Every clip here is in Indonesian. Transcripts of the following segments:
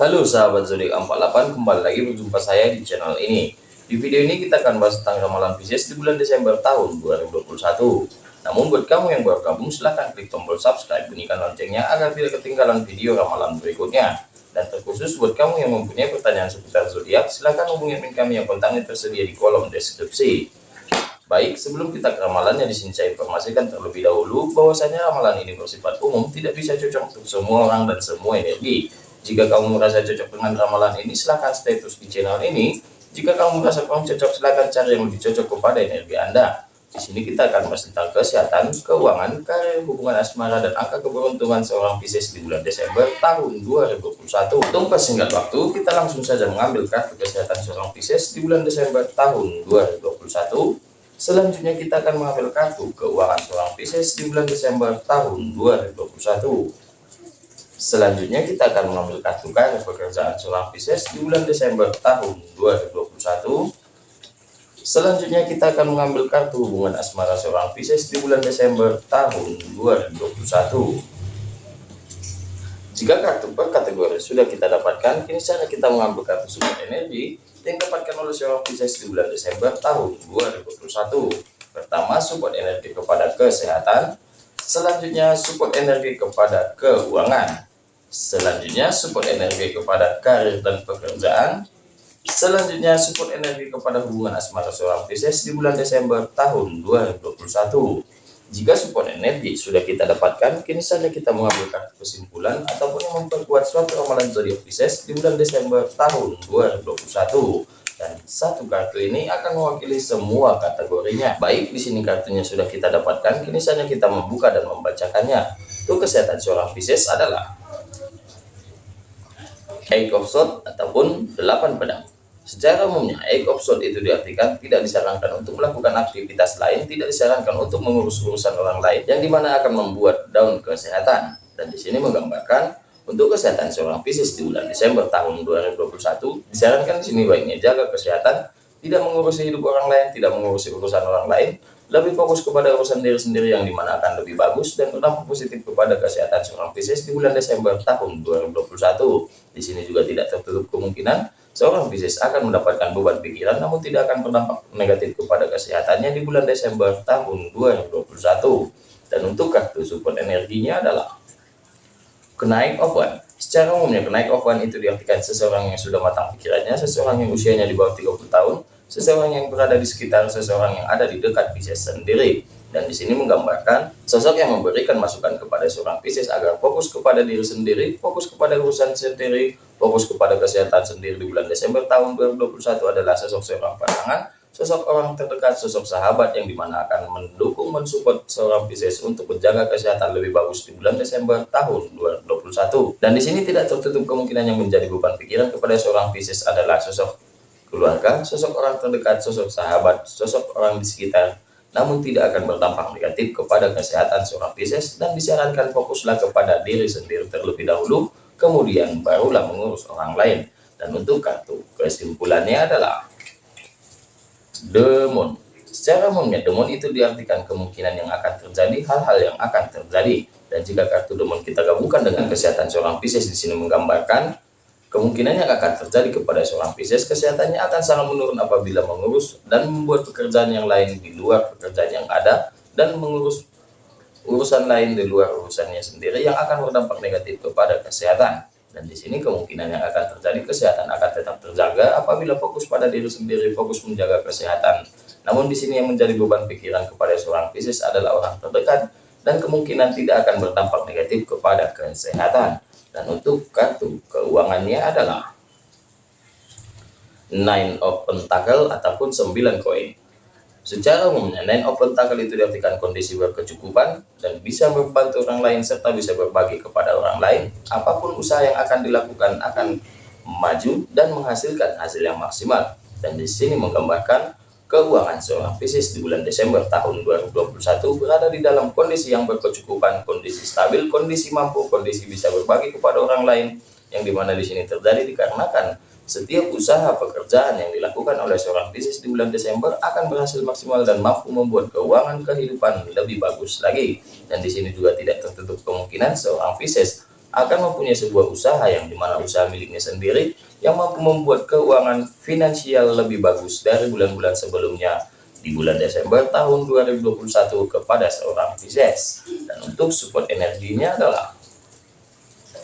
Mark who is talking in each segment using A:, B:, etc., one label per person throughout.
A: Halo sahabat zodiak 48 kembali lagi berjumpa saya di channel ini. Di video ini kita akan bahas tentang ramalan Pisces di bulan Desember tahun 2021 namun buat kamu yang baru gabung silahkan klik tombol subscribe bunyikan loncengnya agar tidak ketinggalan video ramalan berikutnya. Dan terkhusus buat kamu yang mempunyai pertanyaan seputar zodiak silahkan hubungi kami yang kontaknya tersedia di kolom deskripsi. Baik, sebelum kita ke ramalannya di sini saya informasikan terlebih dahulu bahwasanya ramalan ini bersifat umum, tidak bisa cocok untuk semua orang dan semua energi. Jika kamu merasa cocok dengan ramalan ini, silahkan stay terus di channel ini. Jika kamu merasa kurang cocok, silahkan cari yang lebih cocok kepada energi Anda. Di sini kita akan bahas tentang kesehatan, keuangan, karir, hubungan asmara, dan angka keberuntungan seorang Pisces di bulan Desember tahun 2021. Untuk persingkat waktu, kita langsung saja mengambil kartu kesehatan seorang Pisces di bulan Desember tahun 2021 Selanjutnya kita akan mengambil kartu keuangan seorang Pisces di bulan Desember tahun 2021. Selanjutnya kita akan mengambil kartu karir pekerjaan seorang Pisces di bulan Desember tahun 2021. Selanjutnya kita akan mengambil kartu hubungan asmara seorang Pisces di bulan Desember tahun 2021. Jika kartu per kategori sudah kita dapatkan, kini saatnya kita mengambil kartu support energi yang dapatkan oleh seorang Pisces di bulan Desember tahun 2021. Pertama, support energi kepada kesehatan. Selanjutnya, support energi kepada keuangan. Selanjutnya, support energi kepada karir dan pekerjaan. Selanjutnya, support energi kepada hubungan asmara seorang Pisces di bulan Desember tahun 2021. Jika support energi sudah kita dapatkan, kini saatnya kita mengambil kartu kesimpulan ataupun memperkuat suatu ramalan zodiak Pisces di bulan Desember tahun 2021. Dan satu kartu ini akan mewakili semua kategorinya. Baik, di sini kartunya sudah kita dapatkan, kini saatnya kita membuka dan membacakannya. Untuk kesehatan seorang Pisces adalah Eight of Swords ataupun delapan pedang. Secara umumnya, egg of sword itu diartikan tidak disarankan untuk melakukan aktivitas lain, tidak disarankan untuk mengurus urusan orang lain, yang di mana akan membuat down kesehatan. Dan di sini menggambarkan untuk kesehatan seorang Pisces di bulan Desember tahun 2021, disarankan di sini baiknya jaga kesehatan, tidak mengurusi hidup orang lain, tidak mengurusi urusan orang lain, lebih fokus kepada urusan diri sendiri yang di mana akan lebih bagus dan berdampak positif kepada kesehatan seorang Pisces di bulan Desember tahun 2021. Di sini juga tidak tertutup kemungkinan Seorang Pisces akan mendapatkan beban pikiran namun tidak akan berdampak negatif kepada kesehatannya di bulan Desember tahun 2021. Dan untuk kartu support energinya adalah kenaik one. Secara umumnya kenaik one itu diartikan seseorang yang sudah matang pikirannya, seseorang yang usianya di bawah 30 tahun, seseorang yang berada di sekitar seseorang yang ada di dekat Pisces sendiri dan di sini menggambarkan sosok yang memberikan masukan kepada seorang Pisces agar fokus kepada diri sendiri, fokus kepada urusan sendiri, fokus kepada kesehatan sendiri di bulan Desember tahun 2021 adalah sosok seorang pasangan, sosok orang terdekat, sosok sahabat yang di mana akan mendukung, mensupport seorang Pisces untuk menjaga kesehatan lebih bagus di bulan Desember tahun 2021. Dan di sini tidak tertutup kemungkinan yang menjadi beban pikiran kepada seorang Pisces adalah sosok keluarga, sosok orang terdekat, sosok sahabat, sosok orang di sekitar namun tidak akan berdampak negatif kepada kesehatan seorang Pisces dan disarankan fokuslah kepada diri sendiri terlebih dahulu, kemudian barulah mengurus orang lain. Dan untuk kartu kesimpulannya adalah Demon. Secara umumnya demon itu diartikan kemungkinan yang akan terjadi, hal-hal yang akan terjadi. Dan jika kartu demon kita gabungkan dengan kesehatan seorang Pisces di sini menggambarkan Kemungkinan yang akan terjadi kepada seorang Pisces, kesehatannya akan sangat menurun apabila mengurus dan membuat pekerjaan yang lain di luar pekerjaan yang ada dan mengurus urusan lain di luar urusannya sendiri yang akan berdampak negatif kepada kesehatan. Dan di sini kemungkinan yang akan terjadi kesehatan akan tetap terjaga apabila fokus pada diri sendiri, fokus menjaga kesehatan. Namun di sini yang menjadi beban pikiran kepada seorang Pisces adalah orang terdekat dan kemungkinan tidak akan berdampak negatif kepada kesehatan. Dan untuk kartu keuangannya adalah Nine of Pentacle ataupun 9 koin. Secara umumnya, Nine of Pentacle itu diartikan kondisi berkecukupan dan bisa membantu orang lain serta bisa berbagi kepada orang lain. Apa pun usaha yang akan dilakukan akan maju dan menghasilkan hasil yang maksimal. Dan di sini menggambarkan Keuangan seorang Pisces di bulan Desember tahun 2021 berada di dalam kondisi yang berkecukupan, kondisi stabil, kondisi mampu, kondisi bisa berbagi kepada orang lain, yang di mana di sini terjadi dikarenakan setiap usaha pekerjaan yang dilakukan oleh seorang Pisces di bulan Desember akan berhasil maksimal dan mampu membuat keuangan kehidupan lebih bagus lagi. Dan di sini juga tidak tertutup kemungkinan seorang Pisces akan mempunyai sebuah usaha yang di mana usaha miliknya sendiri yang mampu membuat keuangan finansial lebih bagus dari bulan-bulan sebelumnya di bulan Desember tahun 2021 kepada seorang Pisces dan untuk support energinya adalah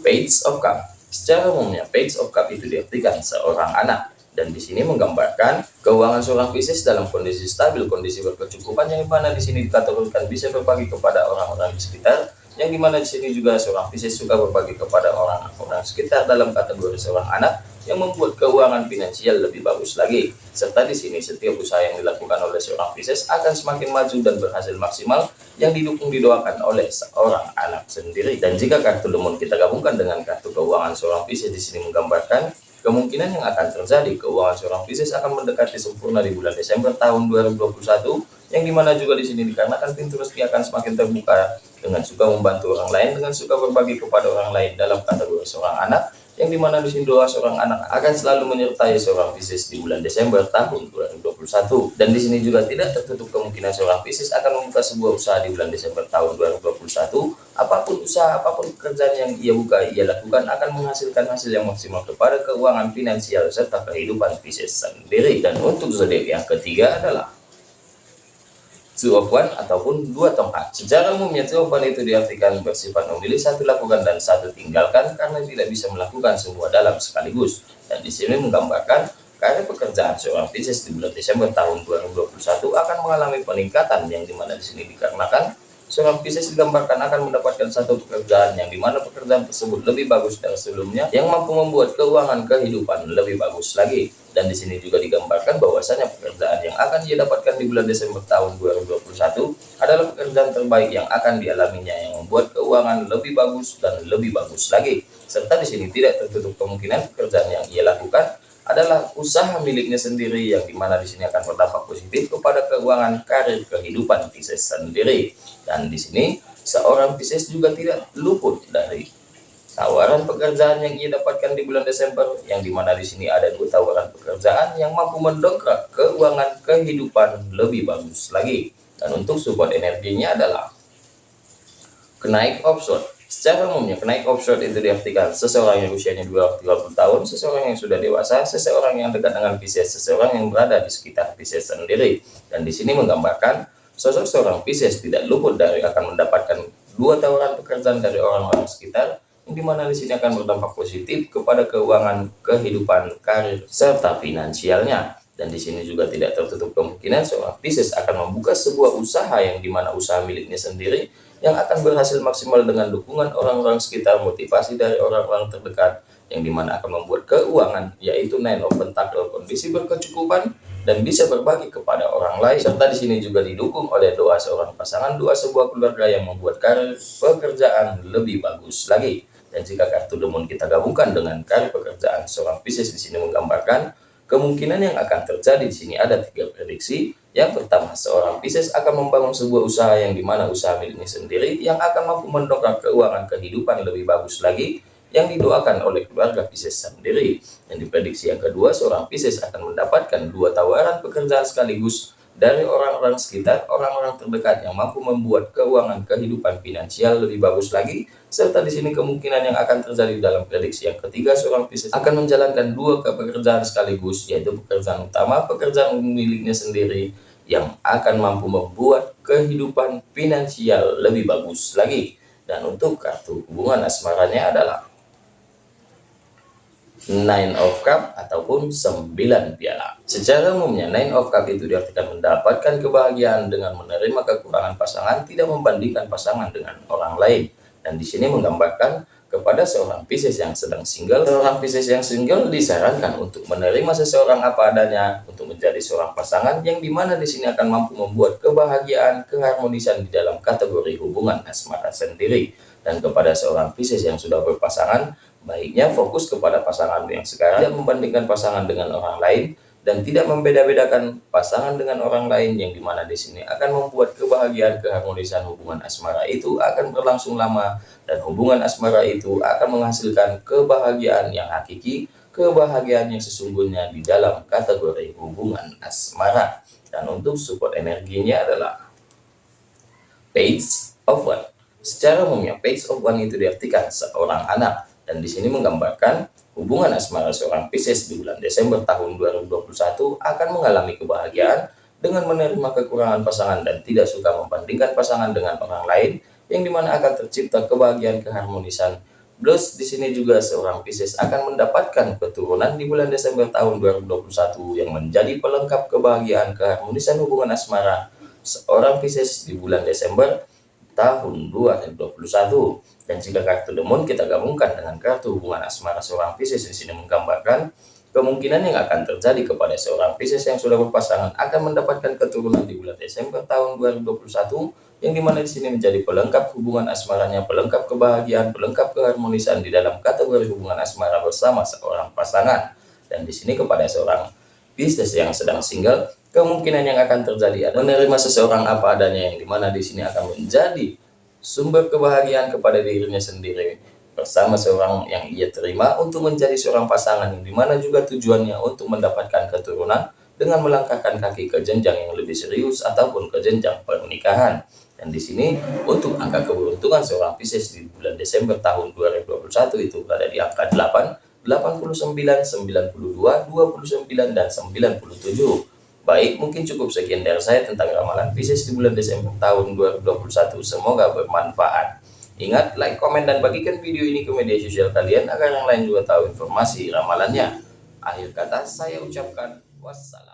A: Page of Cup. Secara umumnya Page of Cup itu diartikan seorang anak. Dan di sini menggambarkan keuangan seorang Pisces dalam kondisi stabil, kondisi berkecukupan yang di mana di sini dikategorikan bisa berbagi kepada orang-orang di sekitar, yang di mana di sini juga seorang Pisces suka berbagi kepada orang-orang sekitar dalam kategori seorang anak yang membuat keuangan finansial lebih bagus lagi. Serta di sini setiap usaha yang dilakukan oleh seorang Pisces akan semakin maju dan berhasil maksimal yang didukung didoakan oleh seorang anak sendiri. Dan jika kartu lemon kita gabungkan dengan kartu keuangan seorang Pisces di sini menggambarkan Kemungkinan yang akan terjadi keuangan seorang Pisces akan mendekati sempurna di bulan Desember tahun 2021 yang di mana juga di sini dikarenakan pintu rezeki akan semakin terbuka dengan suka membantu orang lain dengan suka berbagi kepada orang lain dalam kategori seorang anak yang di mana di sini doa seorang anak akan selalu menyertai seorang Pisces di bulan Desember tahun 2021 dan di sini juga tidak tertutup kemungkinan seorang Pisces akan membuka sebuah usaha di bulan Desember tahun 2021 apa pun usaha apa pun pekerjaan yang ia buka ia lakukan akan menghasilkan hasil yang maksimal kepada keuangan finansial serta kehidupan Pisces sendiri. Dan untuk zodiak yang ketiga adalah one ataupun dua tongkat. Secara umumnya one itu diartikan bersifat memilih satu lakukan dan satu tinggalkan karena tidak bisa melakukan semua dalam sekaligus. Dan di sini menggambarkan karena pekerjaan seorang Pisces di bulan Desember tahun 2021 akan mengalami peningkatan yang di mana di sini dikarenakan seorang Pisces digambarkan akan mendapatkan satu pekerjaan yang di mana pekerjaan tersebut lebih bagus dari sebelumnya yang mampu membuat keuangan kehidupan lebih bagus lagi dan di sini juga digambarkan bahwasanya pekerjaan yang akan dia dapatkan di bulan Desember tahun 2021 adalah pekerjaan terbaik yang akan dialaminya yang membuat keuangan lebih bagus dan lebih bagus lagi. Serta di sini tidak tertutup kemungkinan pekerjaan yang ia lakukan adalah usaha miliknya sendiri yang di mana di sini akan berdampak positif kepada keuangan karir kehidupan Pisces sendiri. Dan di sini seorang Pisces juga tidak luput dari tawaran pekerjaan yang ia dapatkan di bulan Desember yang di mana di sini ada dua tawaran pekerjaan yang mampu mendongkrak keuangan kehidupan lebih bagus lagi dan untuk support energinya adalah kenaik option Secara umumnya, kenaik offshore itu diartikan seseorang yang usianya 20 tahun, seseorang yang sudah dewasa, seseorang yang dekat dengan Pisces, seseorang yang berada di sekitar Pisces sendiri. Dan di sini menggambarkan sosok seorang Pisces tidak luput dari akan mendapatkan dua tawaran pekerjaan dari orang-orang sekitar, di sini akan berdampak positif kepada keuangan, kehidupan, karir, serta finansialnya. Dan di sini juga tidak tertutup kemungkinan seorang Pisces akan membuka sebuah usaha yang di mana usaha miliknya sendiri yang akan berhasil maksimal dengan dukungan orang-orang sekitar motivasi dari orang-orang terdekat yang di mana akan membuat keuangan yaitu nine of pentacle kondisi berkecukupan dan bisa berbagi kepada orang lain serta di sini juga didukung oleh doa seorang pasangan doa sebuah keluarga yang membuat karir pekerjaan lebih bagus lagi dan jika kartu demon kita gabungkan dengan karir pekerjaan seorang Pisces di sini menggambarkan Kemungkinan yang akan terjadi di sini ada tiga prediksi. Yang pertama, seorang Pisces akan membangun sebuah usaha yang di mana usaha miliknya sendiri yang akan mampu mendongkrak keuangan kehidupan lebih bagus lagi yang didoakan oleh keluarga Pisces sendiri. Yang diprediksi yang kedua, seorang Pisces akan mendapatkan dua tawaran pekerjaan sekaligus dari orang-orang sekitar, orang-orang terdekat yang mampu membuat keuangan kehidupan finansial lebih bagus lagi, serta di sini kemungkinan yang akan terjadi dalam prediksi yang ketiga seorang Pisces akan menjalankan dua pekerjaan sekaligus, yaitu pekerjaan utama, pekerjaan miliknya sendiri, yang akan mampu membuat kehidupan finansial lebih bagus lagi. Dan untuk kartu hubungan asmaranya adalah Nine of Cup ataupun 9 piala. Secara umumnya Nine of Cup itu diartikan mendapatkan kebahagiaan dengan menerima kekurangan pasangan tidak membandingkan pasangan dengan orang lain. Dan di sini menggambarkan kepada seorang Pisces yang sedang single, seorang Pisces yang single disarankan untuk menerima seseorang apa adanya untuk menjadi seorang pasangan yang di mana di sini akan mampu membuat kebahagiaan, keharmonisan di dalam kategori hubungan asmara sendiri. Dan kepada seorang Pisces yang sudah berpasangan, Baiknya fokus kepada pasangan yang sekarang, tidak membandingkan pasangan dengan orang lain, dan tidak membeda-bedakan pasangan dengan orang lain yang di mana di sini akan membuat kebahagiaan keharmonisan hubungan asmara itu akan berlangsung lama dan hubungan asmara itu akan menghasilkan kebahagiaan yang hakiki kebahagiaan yang sesungguhnya di dalam kategori hubungan asmara. Dan untuk support energinya adalah page of one. Secara umumnya, page of one itu diartikan seorang anak, dan di sini menggambarkan hubungan asmara seorang Pisces di bulan Desember tahun 2021 akan mengalami kebahagiaan dengan menerima kekurangan pasangan dan tidak suka membandingkan pasangan dengan orang lain, yang di mana akan tercipta kebahagiaan keharmonisan. Plus di sini juga seorang Pisces akan mendapatkan keturunan di bulan Desember tahun 2021 yang menjadi pelengkap kebahagiaan keharmonisan hubungan asmara. Seorang Pisces di bulan Desember tahun 2021. Dan jika kartu demon kita gabungkan dengan kartu hubungan asmara seorang Pisces di sini menggambarkan kemungkinan yang akan terjadi kepada seorang Pisces yang sudah berpasangan akan mendapatkan keturunan di bulan Desember tahun 2021 yang di mana di sini menjadi pelengkap hubungan asmaranya, pelengkap kebahagiaan, pelengkap keharmonisan di dalam kategori hubungan asmara bersama seorang pasangan. Dan di sini kepada seorang bisnis yang sedang single, kemungkinan yang akan terjadi adalah menerima seseorang apa adanya yang di mana di sini akan menjadi sumber kebahagiaan kepada dirinya sendiri bersama seorang yang ia terima untuk menjadi seorang pasangan yang di mana juga tujuannya untuk mendapatkan keturunan dengan melangkahkan kaki ke jenjang yang lebih serius ataupun ke jenjang pernikahan. Dan di sini untuk angka keberuntungan seorang Pisces di bulan Desember tahun 2021 itu berada di angka 8, 89, 92, 29, dan 97. Baik, mungkin cukup sekian dari saya tentang ramalan Pisces di bulan Desember tahun 2021. Semoga bermanfaat. Ingat, like, komen, dan bagikan video ini ke media sosial kalian agar yang lain juga tahu informasi ramalannya. Akhir kata saya ucapkan wassalam.